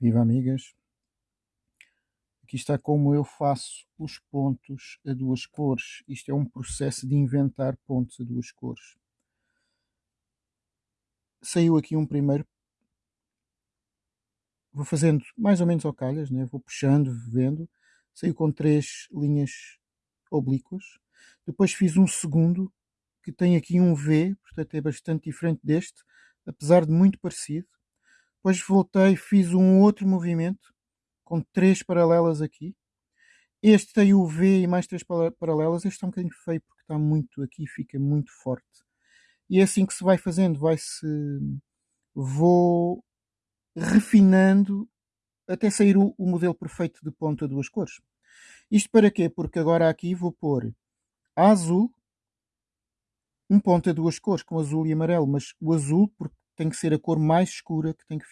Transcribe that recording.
Viva amigas! Aqui está como eu faço os pontos a duas cores. Isto é um processo de inventar pontos a duas cores. Saiu aqui um primeiro. Vou fazendo mais ou menos ao calhas, né? vou puxando, vendo. Saiu com três linhas oblíquas. Depois fiz um segundo que tem aqui um V, portanto é bastante diferente deste, apesar de muito parecido depois voltei, fiz um outro movimento com três paralelas aqui. Este tem o V e mais três paralelas. Este está um bocadinho feio porque está muito aqui, fica muito forte. E é assim que se vai fazendo, vai-se. Vou refinando até sair o, o, modelo perfeito de ponta duas cores. Isto para quê? Porque agora aqui vou pôr azul, um ponto a duas cores, com azul e amarelo, mas o azul, porque tem que ser a cor mais escura que tem que